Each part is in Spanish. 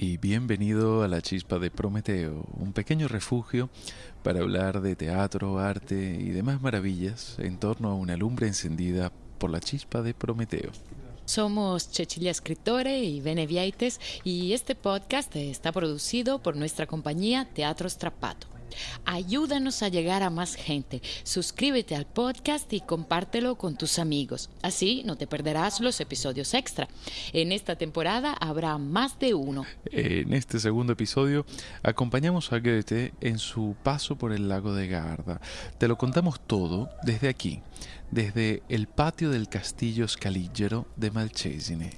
y bienvenido a la Chispa de Prometeo, un pequeño refugio para hablar de teatro, arte y demás maravillas en torno a una lumbre encendida por la Chispa de Prometeo. Somos Cecilia Escritore y Beneviaites y este podcast está producido por nuestra compañía Teatro Strapato. Ayúdanos a llegar a más gente. Suscríbete al podcast y compártelo con tus amigos. Así no te perderás los episodios extra. En esta temporada habrá más de uno. En este segundo episodio acompañamos a Goethe en su paso por el lago de Garda. Te lo contamos todo desde aquí, desde el patio del castillo Scaligero de Malcesine.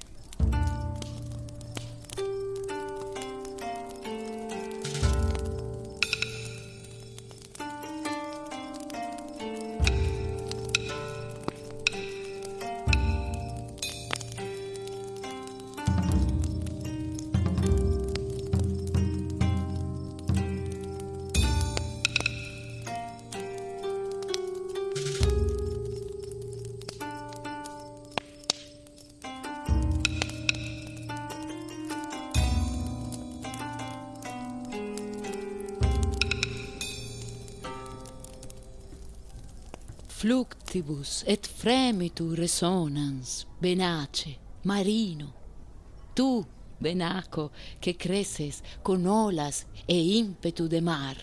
Fluctibus et fremitur resonans, benace, marino. Tú, benaco, que creces con olas e ímpetu de mar.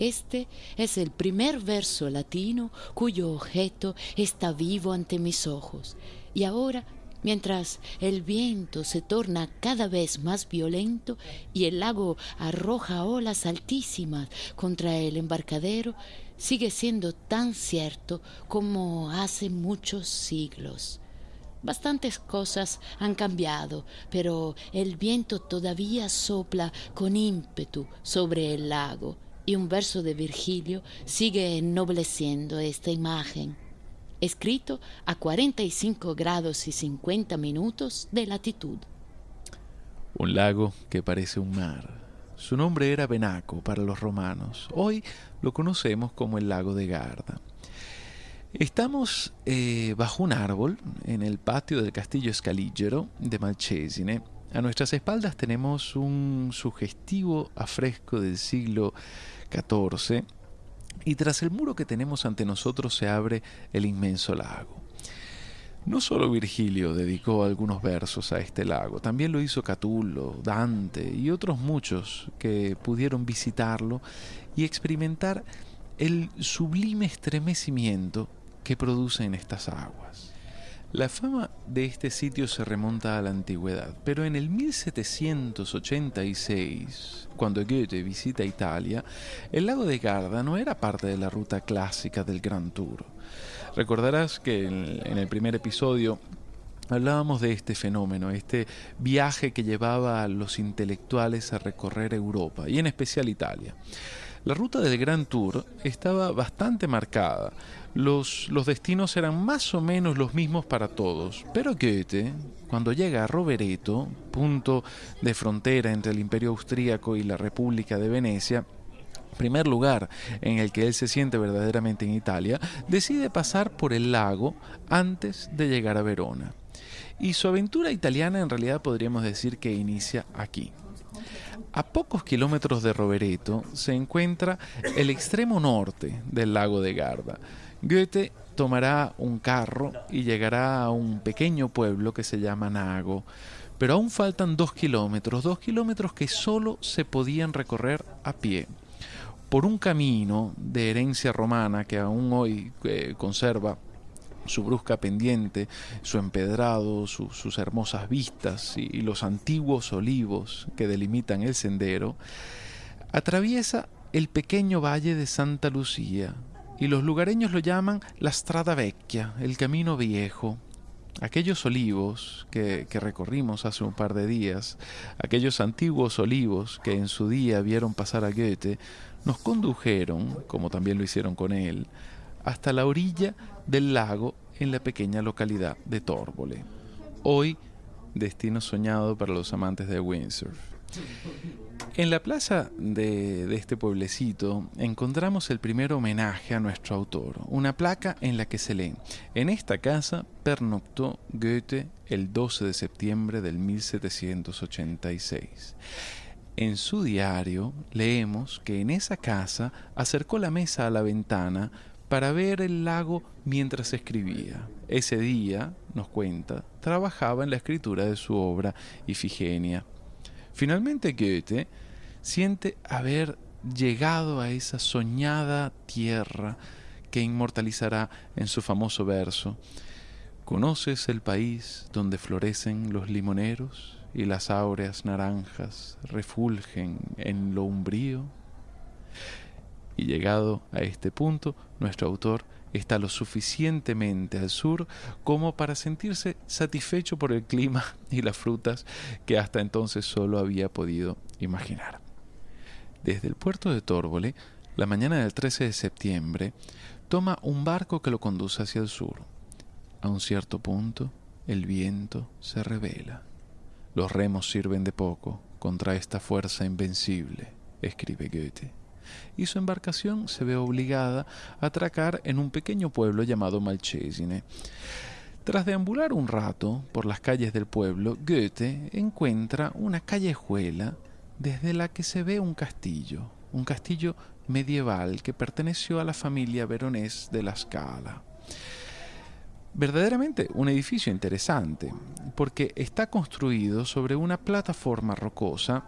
Este es el primer verso latino cuyo objeto está vivo ante mis ojos. Y ahora, mientras el viento se torna cada vez más violento y el lago arroja olas altísimas contra el embarcadero, sigue siendo tan cierto como hace muchos siglos. Bastantes cosas han cambiado, pero el viento todavía sopla con ímpetu sobre el lago y un verso de Virgilio sigue ennobleciendo esta imagen, escrito a 45 grados y 50 minutos de latitud. Un lago que parece un mar su nombre era Benaco para los romanos. Hoy lo conocemos como el lago de Garda. Estamos eh, bajo un árbol en el patio del castillo Scaligero de Malcesine. A nuestras espaldas tenemos un sugestivo afresco del siglo XIV y tras el muro que tenemos ante nosotros se abre el inmenso lago. No solo Virgilio dedicó algunos versos a este lago, también lo hizo Catulo, Dante y otros muchos que pudieron visitarlo y experimentar el sublime estremecimiento que producen estas aguas. La fama de este sitio se remonta a la antigüedad, pero en el 1786, cuando Goethe visita Italia, el lago de Garda no era parte de la ruta clásica del Grand Tour. Recordarás que en, el primer episodio hablábamos de este fenómeno, este viaje que llevaba a los intelectuales a recorrer Europa y en especial Italia. La ruta del Gran Tour estaba bastante marcada. Los, los, destinos eran más o menos los mismos para todos, pero Goethe, cuando llega a Rovereto, punto de frontera entre el Imperio Austríaco y la República de Venecia, primer lugar en el que él se siente verdaderamente en Italia, decide pasar por el lago antes de llegar a Verona. Y su aventura italiana en realidad podríamos decir que inicia aquí. A pocos kilómetros de Rovereto se encuentra el extremo norte del lago de Garda. Goethe tomará un carro y llegará a un pequeño pueblo que se llama Nago. Pero aún faltan dos kilómetros, dos kilómetros que solo se podían recorrer a pie por un camino de herencia romana que aún hoy eh, conserva su brusca pendiente, su empedrado, sus hermosas vistas y, los antiguos olivos que delimitan el sendero, atraviesa el pequeño valle de Santa Lucía, y los lugareños lo llaman la Strada Vecchia, el camino viejo. Aquellos olivos que, que, recorrimos hace un par de días, aquellos antiguos olivos que en su día vieron pasar a Goethe, nos condujeron, como también lo hicieron con él, hasta la orilla del lago en la pequeña localidad de Torbole. Hoy, destino soñado para los amantes de windsurf. En la plaza de, de, este pueblecito encontramos el primer homenaje a nuestro autor, una placa en la que se lee, en esta casa pernoctó Goethe el 12 de septiembre del 1786. En su diario leemos que en esa casa acercó la mesa a la ventana para ver el lago mientras escribía. Ese día, nos cuenta, trabajaba en la escritura de su obra Ifigenia. Finalmente Goethe siente haber llegado a esa soñada tierra que inmortalizará en su famoso verso. ¿Conoces el país donde florecen los limoneros y las áureas naranjas refulgen en lo umbrío? Y llegado a este punto, nuestro autor está lo suficientemente al sur como para sentirse satisfecho por el clima y las frutas que hasta entonces solo había podido imaginar. Desde el puerto de Tórbole, la mañana del 13 de septiembre, toma un barco que lo conduce hacia el sur. A un cierto punto, el viento se revela. Los remos sirven de poco contra esta fuerza invencible, escribe Goethe, y su embarcación se ve obligada a atracar en un pequeño pueblo llamado Malchesine. Tras deambular un rato por las calles del pueblo, Goethe encuentra una callejuela desde la que se ve un castillo, un castillo medieval que perteneció a la familia veronés de la Scala. Verdaderamente un edificio interesante, porque está construido sobre una plataforma rocosa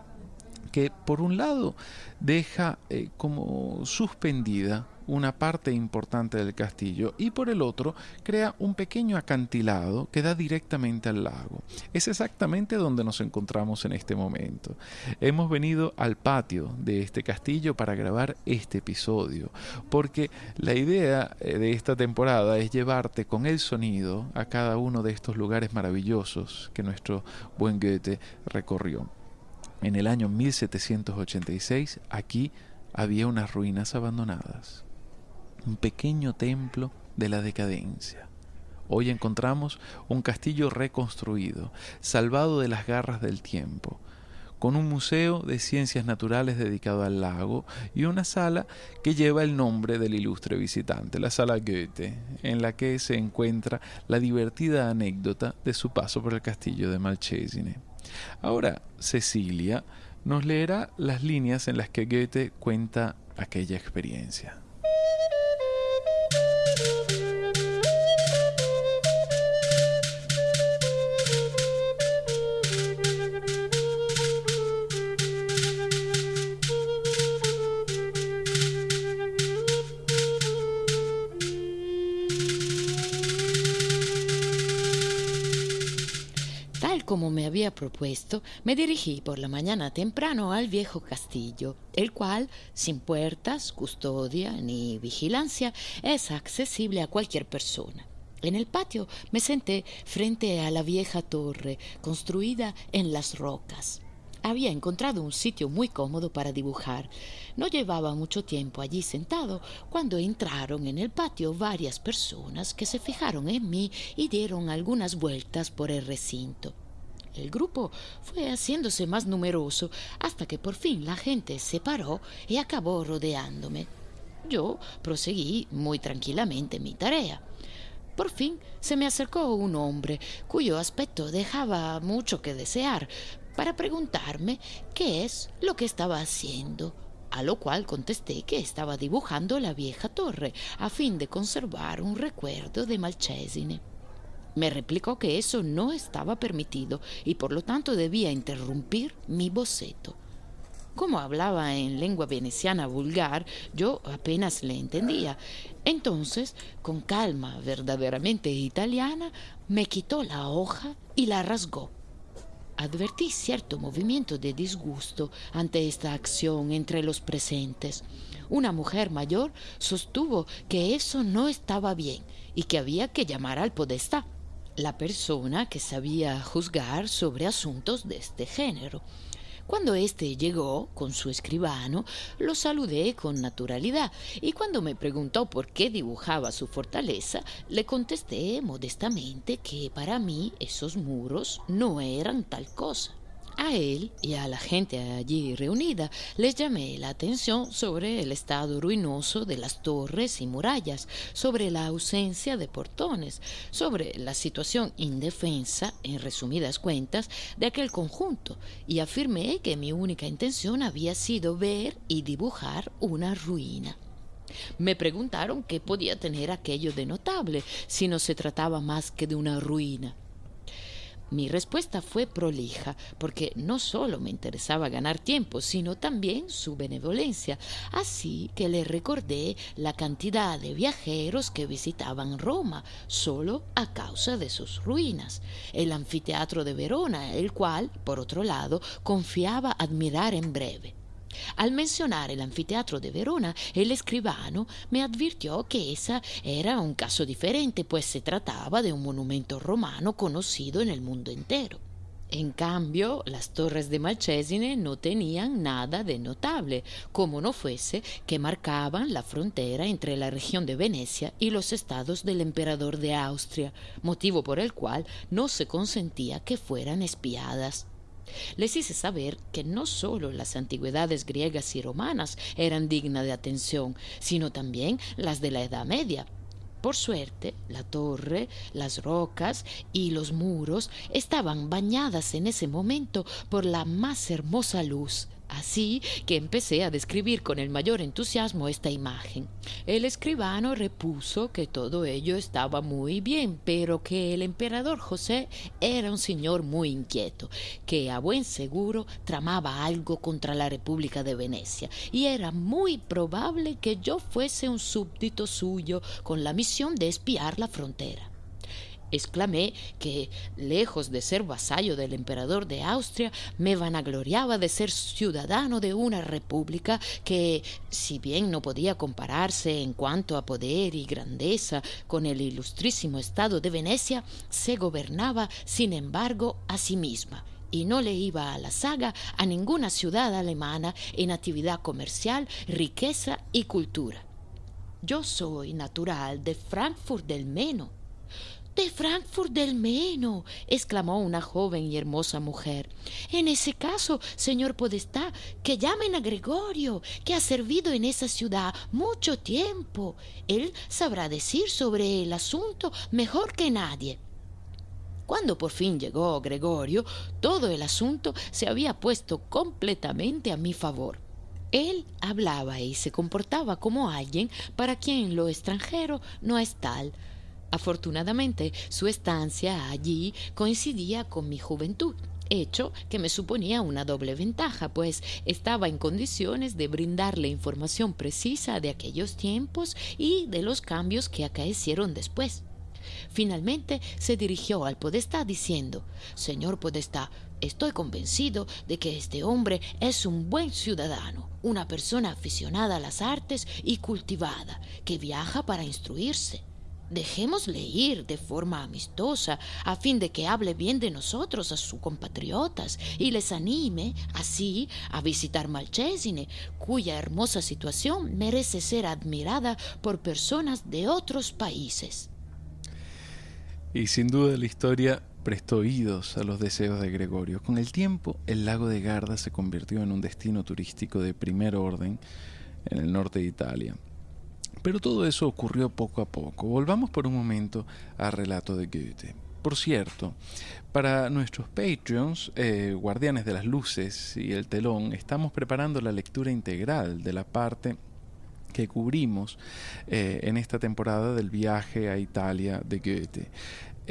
que por un lado deja eh, como suspendida una parte importante del castillo y por el otro crea un pequeño acantilado que da directamente al lago. Es exactamente donde nos encontramos en este momento. Hemos venido al patio de este castillo para grabar este episodio, porque la idea eh, de esta temporada es llevarte con el sonido a cada uno de estos lugares maravillosos que nuestro buen Goethe recorrió. En el año 1786 aquí había unas ruinas abandonadas un pequeño templo de la decadencia. Hoy encontramos un castillo reconstruido, salvado de las garras del tiempo, con un museo de ciencias naturales dedicado al lago y una sala que lleva el nombre del ilustre visitante, la sala Goethe, en la que se encuentra la divertida anécdota de su paso por el castillo de Malchesine. Ahora, Cecilia nos leerá las líneas en las que Goethe cuenta aquella experiencia. Había propuesto, me dirigí por la mañana temprano al viejo castillo, el cual, sin puertas, custodia ni vigilancia, es accesible a cualquier persona. En el patio me senté frente a la vieja torre, construida en las rocas. Había encontrado un sitio muy cómodo para dibujar. No llevaba mucho tiempo allí sentado cuando entraron en el patio varias personas que se fijaron en mí y dieron algunas vueltas por el recinto. El grupo fue haciéndose más numeroso hasta que por fin la gente se paró y acabó rodeándome. Yo proseguí muy tranquilamente mi tarea. Por fin se me acercó un hombre cuyo aspecto dejaba mucho que desear para preguntarme qué es lo que estaba haciendo, a lo cual contesté que estaba dibujando la vieja torre a fin de conservar un recuerdo de Malchesine. Me replicó que eso no estaba permitido y por lo tanto debía interrumpir mi boceto. Como hablaba en lengua veneciana vulgar, yo apenas le entendía. Entonces, con calma verdaderamente italiana, me quitó la hoja y la rasgó. Advertí cierto movimiento de disgusto ante esta acción entre los presentes. Una mujer mayor sostuvo que eso no estaba bien y que había que llamar al podestá la persona que sabía juzgar sobre asuntos de este género. Cuando éste llegó con su escribano, lo saludé con naturalidad y cuando me preguntó por qué dibujaba su fortaleza, le contesté modestamente que para mí esos muros no eran tal cosa. A él y a la gente allí reunida les llamé la atención sobre el estado ruinoso de las torres y murallas, sobre la ausencia de portones, sobre la situación indefensa, en resumidas cuentas, de aquel conjunto, y afirmé que mi única intención había sido ver y dibujar una ruina. Me preguntaron qué podía tener aquello de notable si no se trataba más que de una ruina. Mi respuesta fue prolija, porque no solo me interesaba ganar tiempo, sino también su benevolencia, así que le recordé la cantidad de viajeros que visitaban Roma solo a causa de sus ruinas, el anfiteatro de Verona, el cual, por otro lado, confiaba admirar en breve. Al mencionar el anfiteatro de Verona, el escribano me advirtió que ese era un caso diferente, pues se trataba de un monumento romano conocido en el mundo entero. En cambio, las torres de Malcesine no tenían nada de notable, como no fuese que marcaban la frontera entre la región de Venecia y los estados del emperador de Austria, motivo por el cual no se consentía que fueran espiadas. Les hice saber que no sólo las antigüedades griegas y romanas eran dignas de atención, sino también las de la Edad Media. Por suerte, la torre, las rocas y los muros estaban bañadas en ese momento por la más hermosa luz Así que empecé a describir con el mayor entusiasmo esta imagen. El escribano repuso que todo ello estaba muy bien, pero que el emperador José era un señor muy inquieto, que a buen seguro tramaba algo contra la República de Venecia, y era muy probable que yo fuese un súbdito suyo con la misión de espiar la frontera. Exclamé que, lejos de ser vasallo del emperador de Austria, me vanagloriaba de ser ciudadano de una república que, si bien no podía compararse en cuanto a poder y grandeza con el ilustrísimo estado de Venecia, se gobernaba, sin embargo, a sí misma y no le iba a la saga a ninguna ciudad alemana en actividad comercial, riqueza y cultura. Yo soy natural de Frankfurt del Meno, de Frankfurt del Meno, exclamó una joven y hermosa mujer. En ese caso, señor Podestá, que llamen a Gregorio, que ha servido en esa ciudad mucho tiempo. Él sabrá decir sobre el asunto mejor que nadie. Cuando por fin llegó Gregorio, todo el asunto se había puesto completamente a mi favor. Él hablaba y se comportaba como alguien para quien lo extranjero no es tal, Afortunadamente, su estancia allí coincidía con mi juventud hecho que me suponía una doble ventaja, pues estaba en condiciones de brindarle información precisa de aquellos tiempos y de los cambios que acaecieron después. Finalmente se dirigió al Podestá diciendo Señor Podestá, estoy convencido de que este hombre es un buen ciudadano, una persona aficionada a las artes y cultivada, que viaja para instruirse. Dejémosle ir de forma amistosa a fin de que hable bien de nosotros a sus compatriotas y les anime así a visitar Malchesine, cuya hermosa situación merece ser admirada por personas de otros países. Y sin duda la historia prestó oídos a los deseos de Gregorio. Con el tiempo, el lago de Garda se convirtió en un destino turístico de primer orden en el norte de Italia. Pero todo eso ocurrió poco a poco. Volvamos por un momento al relato de Goethe. Por cierto, para nuestros Patreons, eh, Guardianes de las Luces y el Telón, estamos preparando la lectura integral de la parte que cubrimos eh, en esta temporada del viaje a Italia de Goethe.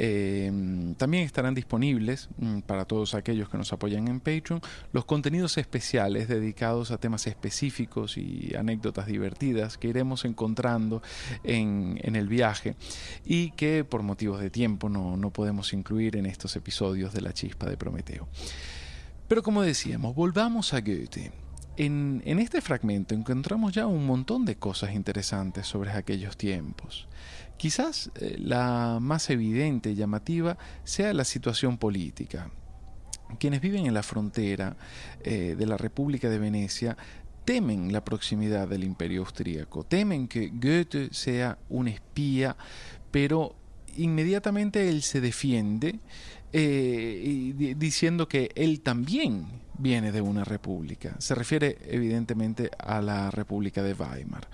Em, también estarán disponibles mm, para todos aquellos que nos apoyan en Patreon los contenidos especiales dedicados a temas específicos y anécdotas divertidas que iremos encontrando en, el viaje y que por motivos de tiempo no, no podemos incluir en estos episodios de La Chispa de Prometeo. Pero como decíamos, volvamos a Goethe. En, este fragmento encontramos ya un montón de cosas interesantes sobre aquellos tiempos. Quizás eh, la más evidente y llamativa sea la situación política. Quienes viven en la frontera eh, de la República de Venecia temen la proximidad del imperio austríaco, temen que Goethe sea un espía, pero inmediatamente él se defiende eh, diciendo que él también viene de una república. Se refiere evidentemente a la República de Weimar,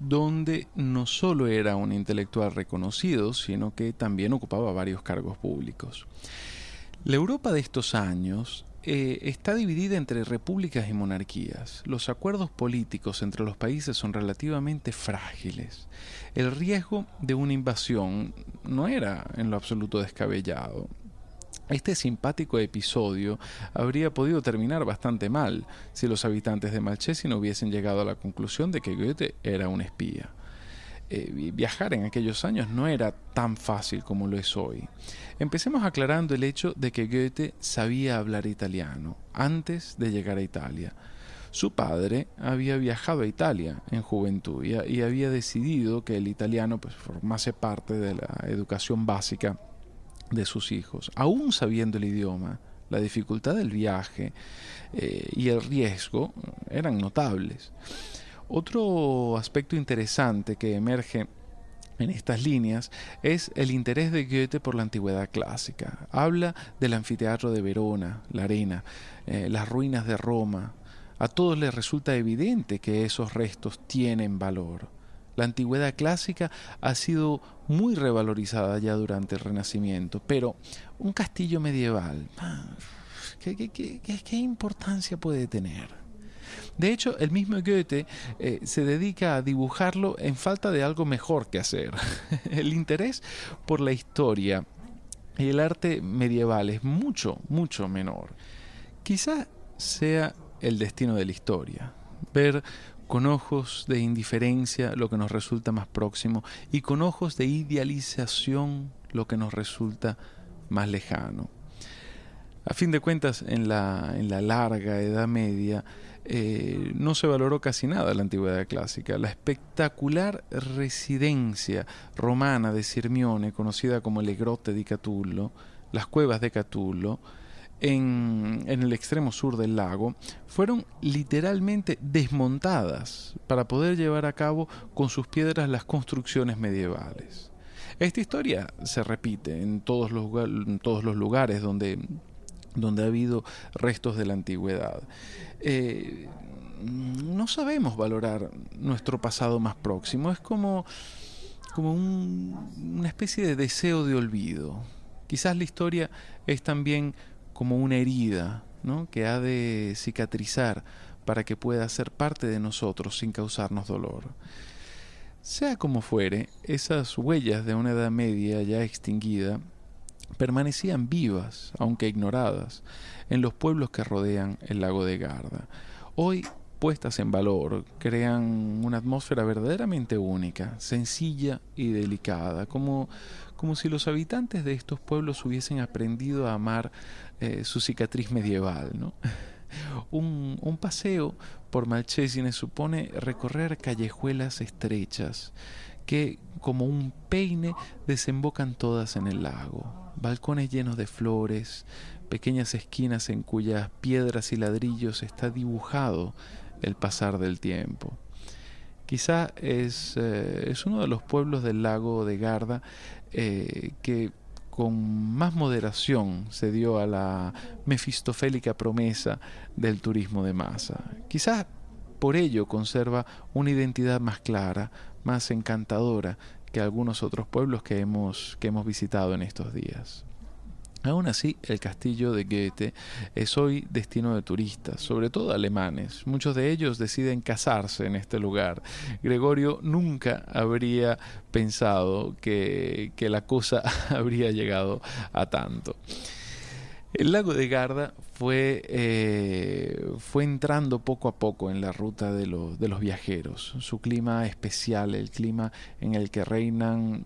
donde no solo era un intelectual reconocido, sino que también ocupaba varios cargos públicos. La Europa de estos años eh, está dividida entre repúblicas y monarquías. Los acuerdos políticos entre los países son relativamente frágiles. El riesgo de una invasión no era en lo absoluto descabellado. Este simpático episodio habría podido terminar bastante mal si los habitantes de Malchesi no hubiesen llegado a la conclusión de que Goethe era un espía. Eh, viajar en aquellos años no era tan fácil como lo es hoy. Empecemos aclarando el hecho de que Goethe sabía hablar italiano antes de llegar a Italia. Su padre había viajado a Italia en juventud y, y había decidido que el italiano pues, formase parte de la educación básica de sus hijos, aún sabiendo el idioma, la dificultad del viaje eh, y el riesgo eran notables. Otro aspecto interesante que emerge en estas líneas es el interés de Goethe por la antigüedad clásica. Habla del anfiteatro de Verona, la arena, eh, las ruinas de Roma. A todos les resulta evidente que esos restos tienen valor. La antigüedad clásica ha sido muy revalorizada ya durante el Renacimiento, pero un castillo medieval, ¿qué, importancia puede tener? De hecho, el mismo Goethe eh, se dedica a dibujarlo en falta de algo mejor que hacer. el interés por la historia y el arte medieval es mucho, mucho menor. Quizá sea el destino de la historia. Ver con ojos de indiferencia lo que nos resulta más próximo y con ojos de idealización lo que nos resulta más lejano. A fin de cuentas, en la, en la larga Edad Media eh, no se valoró casi nada la antigüedad clásica. La espectacular residencia romana de Sirmione, conocida como le Grotte di Catullo, las cuevas de Catullo, en, el extremo sur del lago fueron literalmente desmontadas para poder llevar a cabo con sus piedras las construcciones medievales. Esta historia se repite en todos los, todos los lugares donde, donde ha habido restos de la antigüedad. Eh, no sabemos valorar nuestro pasado más próximo, es como, como una especie de deseo de olvido. Quizás la historia es también como una herida ¿no? que ha de cicatrizar para que pueda ser parte de nosotros sin causarnos dolor. Sea como fuere, esas huellas de una edad media ya extinguida permanecían vivas, aunque ignoradas, en los pueblos que rodean el lago de Garda. Hoy puestas en valor, crean una atmósfera verdaderamente única, sencilla y delicada, como, como si los habitantes de estos pueblos hubiesen aprendido a amar eh, su cicatriz medieval. ¿no? un, un, paseo por Malchesine supone recorrer callejuelas estrechas que, como un peine, desembocan todas en el lago. Balcones llenos de flores, pequeñas esquinas en cuyas piedras y ladrillos está dibujado el pasar del tiempo. Quizá es, eh, es uno de los pueblos del lago de Garda eh, que con más moderación se dio a la mefistofélica promesa del turismo de masa. Quizás por ello conserva una identidad más clara, más encantadora que algunos otros pueblos que hemos, que hemos visitado en estos días. Aún así, el castillo de Goethe es hoy destino de turistas, sobre todo alemanes. Muchos de ellos deciden casarse en este lugar. Gregorio nunca habría pensado que, la cosa habría llegado a tanto. El lago de Garda fue, eh, fue entrando poco a poco en la ruta de, de los viajeros. Su clima especial, el clima en el que reinan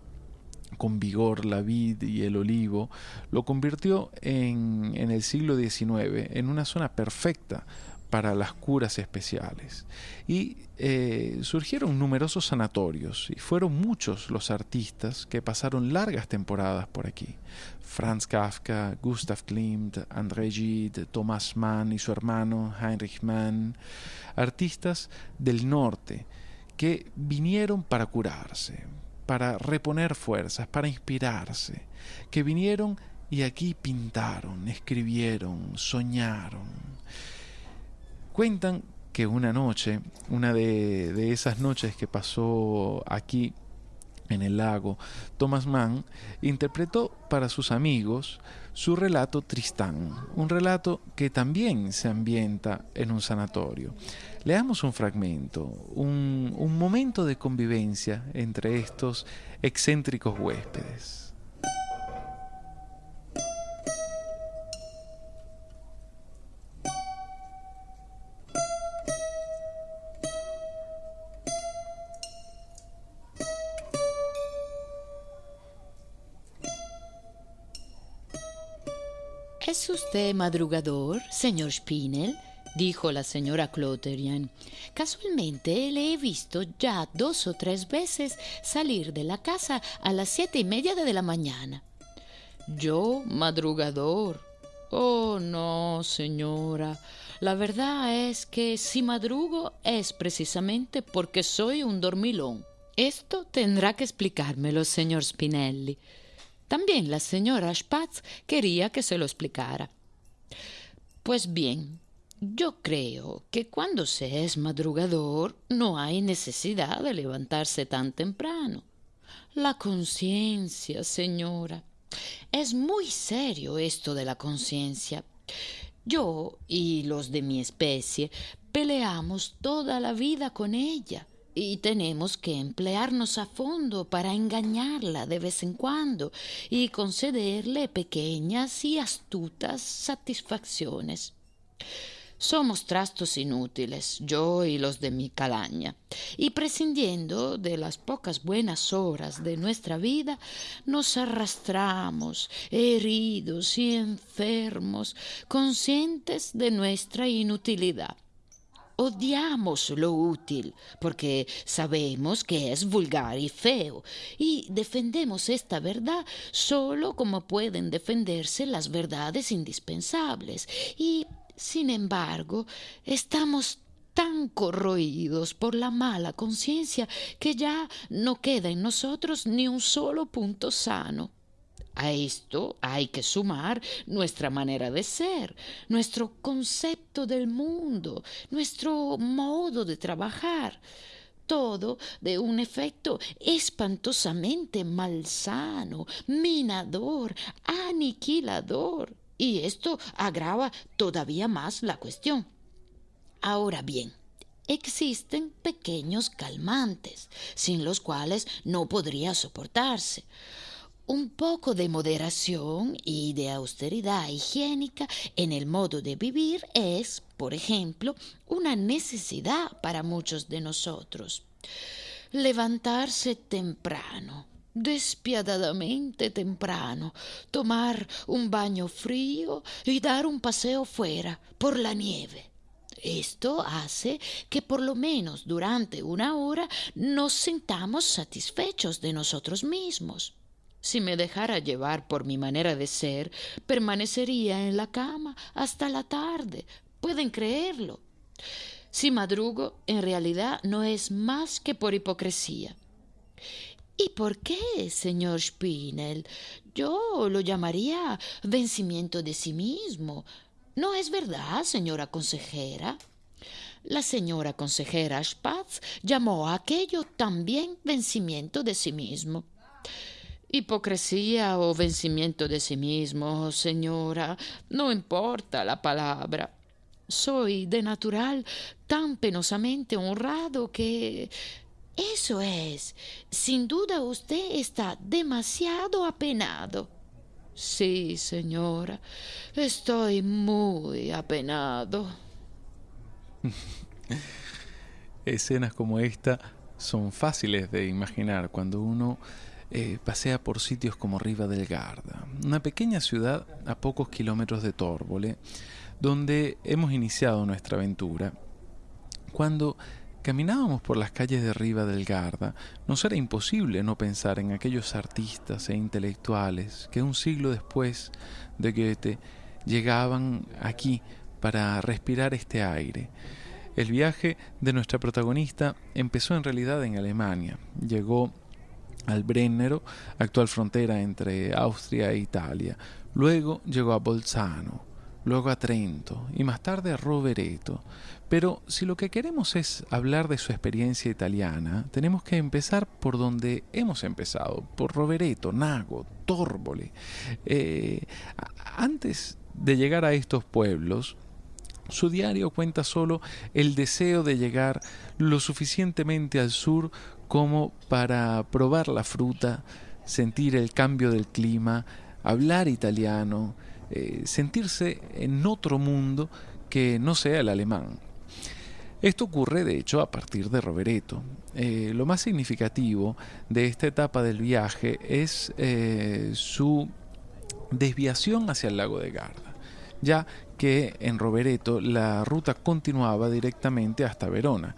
con vigor la vid y el olivo, lo convirtió en, en el siglo XIX en una zona perfecta para las curas especiales. Y eh, surgieron numerosos sanatorios y fueron muchos los artistas que pasaron largas temporadas por aquí. Franz Kafka, Gustav Klimt, André Gide, Thomas Mann y su hermano Heinrich Mann, artistas del norte que vinieron para curarse, para reponer fuerzas, para inspirarse, que vinieron y aquí pintaron, escribieron, soñaron. Cuentan que una noche, una de, esas noches que pasó aquí en el lago, Thomas Mann interpretó para sus amigos su relato Tristán, un relato que también se ambienta en un sanatorio. Leamos un fragmento, un, un momento de convivencia entre estos excéntricos huéspedes. Usted madrugador, señor Spinel? dijo la señora Cloterian. Casualmente le he visto ya dos o tres veces salir de la casa a las siete y media de la mañana. Yo, madrugador. Oh, no, señora. La verdad es que si madrugo es precisamente porque soy un dormilón. Esto tendrá que explicármelo, señor Spinelli. También la señora Spatz quería que se lo explicara. Pues bien, yo creo que cuando se es madrugador no hay necesidad de levantarse tan temprano. La conciencia, señora. Es muy serio esto de la conciencia. Yo y los de mi especie peleamos toda la vida con ella y tenemos que emplearnos a fondo para engañarla de vez en cuando y concederle pequeñas y astutas satisfacciones. Somos trastos inútiles, yo y los de mi calaña, y prescindiendo de las pocas buenas horas de nuestra vida, nos arrastramos, heridos y enfermos, conscientes de nuestra inutilidad odiamos lo útil porque sabemos que es vulgar y feo y defendemos esta verdad solo como pueden defenderse las verdades indispensables y sin embargo estamos tan corroídos por la mala conciencia que ya no queda en nosotros ni un solo punto sano. A esto hay que sumar nuestra manera de ser, nuestro concepto del mundo, nuestro modo de trabajar. Todo de un efecto espantosamente malsano, minador, aniquilador. Y esto agrava todavía más la cuestión. Ahora bien, existen pequeños calmantes, sin los cuales no podría soportarse. Un poco de moderación y de austeridad higiénica en el modo de vivir es, por ejemplo, una necesidad para muchos de nosotros. Levantarse temprano, despiadadamente temprano, tomar un baño frío y dar un paseo fuera por la nieve. Esto hace que por lo menos durante una hora nos sintamos satisfechos de nosotros mismos. Si me dejara llevar por mi manera de ser, permanecería en la cama hasta la tarde. Pueden creerlo. Si madrugo, en realidad no es más que por hipocresía. ¿Y por qué, señor Spinel? Yo lo llamaría vencimiento de sí mismo. ¿No es verdad, señora consejera? La señora consejera Spatz llamó a aquello también vencimiento de sí mismo. Hipocresía o vencimiento de sí mismo, señora, no importa la palabra. Soy de natural tan penosamente honrado que... Eso es. Sin duda usted está demasiado apenado. Sí, señora, estoy muy apenado. Escenas como esta son fáciles de imaginar cuando uno eh, pasea por sitios como Riva del Garda, una pequeña ciudad a pocos kilómetros de Tórbole, donde hemos iniciado nuestra aventura. Cuando caminábamos por las calles de Riva del Garda, nos era imposible no pensar en aquellos artistas e intelectuales que un siglo después de Goethe llegaban aquí para respirar este aire. El viaje de nuestra protagonista empezó en realidad en Alemania. Llegó al Brennero, actual frontera entre Austria e Italia. Luego llegó a Bolzano, luego a Trento y más tarde a Rovereto. Pero si lo que queremos es hablar de su experiencia italiana, tenemos que empezar por donde hemos empezado, por Rovereto, Nago, Torbole. Eh, antes de llegar a estos pueblos, su diario cuenta solo el deseo de llegar lo suficientemente al sur como para probar la fruta, sentir el cambio del clima, hablar italiano, eh, sentirse en otro mundo que no sea el alemán. Esto ocurre, de hecho, a partir de Rovereto. Eh, lo más significativo de esta etapa del viaje es eh, su desviación hacia el lago de Garda, ya que en Rovereto la ruta continuaba directamente hasta Verona,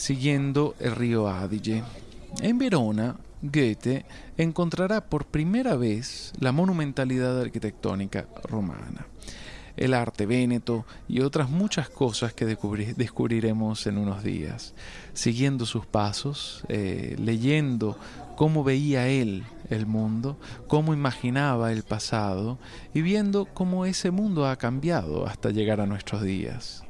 siguiendo el río Adige. En Verona, Goethe encontrará por primera vez la monumentalidad arquitectónica romana, el arte véneto y otras muchas cosas que descubriremos en unos días, siguiendo sus pasos, eh, leyendo cómo veía él el mundo, cómo imaginaba el pasado y viendo cómo ese mundo ha cambiado hasta llegar a nuestros días.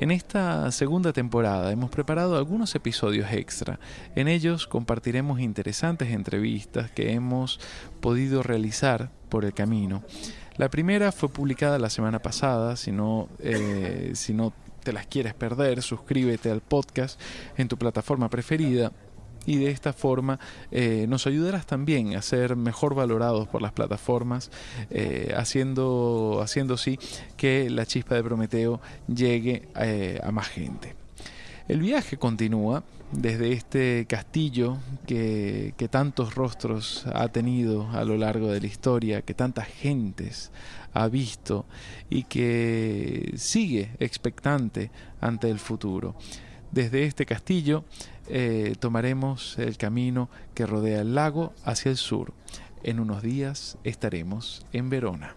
En esta segunda temporada hemos preparado algunos episodios extra. En ellos compartiremos interesantes entrevistas que hemos podido realizar por el camino. La primera fue publicada la semana pasada, si no, eh, si no te las quieres perder, suscríbete al podcast en tu plataforma preferida y de esta forma eh, nos ayudarás también a ser mejor valorados por las plataformas, eh, haciendo, haciendo sí que la chispa de Prometeo llegue eh, a más gente. El viaje continúa desde este castillo que, que, tantos rostros ha tenido a lo largo de la historia, que tantas gentes ha visto y que sigue expectante ante el futuro. Desde este castillo eh, tomaremos el camino que rodea el lago hacia el sur. En unos días estaremos en Verona.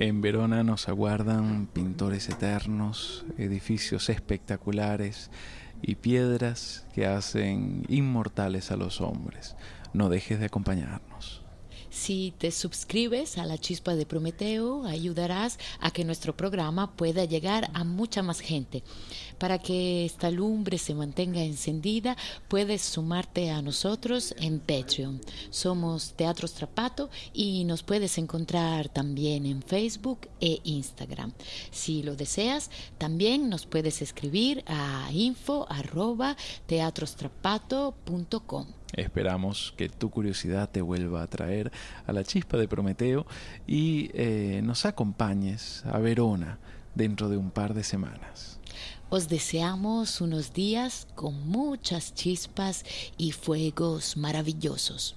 En Verona nos aguardan pintores eternos, edificios espectaculares y piedras que hacen inmortales a los hombres no dejes de acompañarnos. Si te suscribes a la chispa de Prometeo, ayudarás a que nuestro programa pueda llegar a mucha más gente. Para que esta lumbre se mantenga encendida, puedes sumarte a nosotros en Patreon. Somos Teatro Strapato y nos puedes encontrar también en Facebook e Instagram. Si lo deseas, también nos puedes escribir a info@teatrostrapato.com. Esperamos que tu curiosidad te vuelva a traer a la chispa de Prometeo y eh, nos acompañes a Verona dentro de un par de semanas. Os deseamos unos días con muchas chispas y fuegos maravillosos.